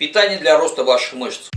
Питание для роста ваших мышц.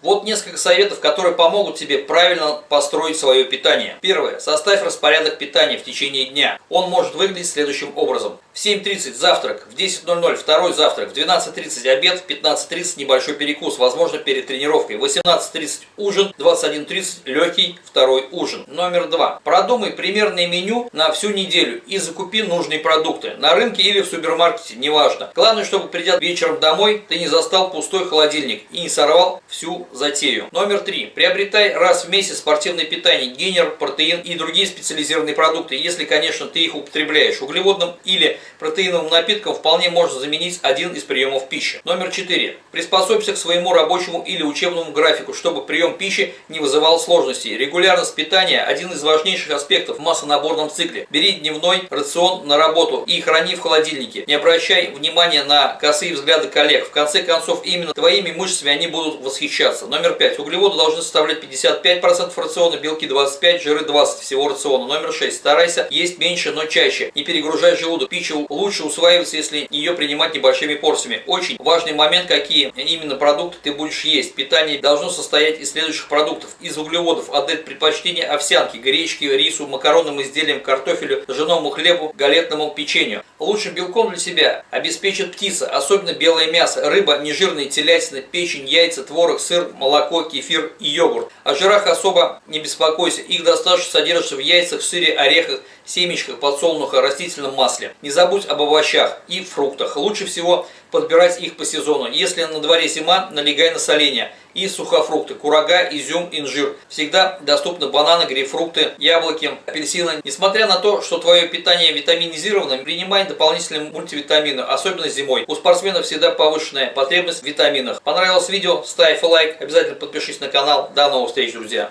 Вот несколько советов, которые помогут тебе правильно построить свое питание. Первое. Составь распорядок питания в течение дня. Он может выглядеть следующим образом. В 7.30 завтрак, в 10.00 второй завтрак, в 12.30 обед, в 15.30 небольшой перекус, возможно перед тренировкой, в 18.30 ужин, 21.30 легкий второй ужин. Номер два. Продумай примерное меню на всю неделю и закупи нужные продукты на рынке или в супермаркете, неважно. Главное, чтобы придя вечером домой, ты не застал пустой холодильник и не сорвал всю затею. Номер три. Приобретай раз в месяц спортивное питание, генер, протеин и другие специализированные продукты, если, конечно, ты их употребляешь углеводным или протеиновым напитком вполне можно заменить один из приемов пищи. Номер 4. Приспособься к своему рабочему или учебному графику, чтобы прием пищи не вызывал сложностей. Регулярность питания – один из важнейших аспектов в массонаборном цикле. Бери дневной рацион на работу и храни в холодильнике. Не обращай внимания на косые взгляды коллег. В конце концов, именно твоими мышцами они будут восхищаться. Номер 5. Углеводы должны составлять 55% рациона, белки 25, жиры 20 всего рациона. Номер 6. Старайся есть меньше, но чаще. Не перегружай желудок. Пища лучше усваивается, если ее принимать небольшими порциями. Очень важный момент, какие именно продукты ты будешь есть. Питание должно состоять из следующих продуктов. Из углеводов отдать предпочтение овсянке, гречке, рису, макаронным изделиям, картофелю, ржаному хлебу, галетному печенью. Лучшим белком для себя обеспечит птица, особенно белое мясо, рыба, нежирные телятина, печень, яйца, творог, сыр, молоко, кефир и йогурт. О жирах особо не беспокойся, их достаточно содержится в яйцах, сыре, орехах, семечках, подсолнуха, растительном масле. Не забудь об овощах и фруктах. Лучше всего подбирать их по сезону. Если на дворе зима, налегай на соление. И сухофрукты, курага, изюм, инжир. Всегда доступны бананы, грейпфрукты, яблоки, апельсины. Несмотря на то, что твое питание витаминизировано, принимай дополнительные мультивитамины, особенно зимой. У спортсменов всегда повышенная потребность в витаминах. Понравилось видео? Ставь лайк, обязательно подпишись на канал. До новых встреч, друзья!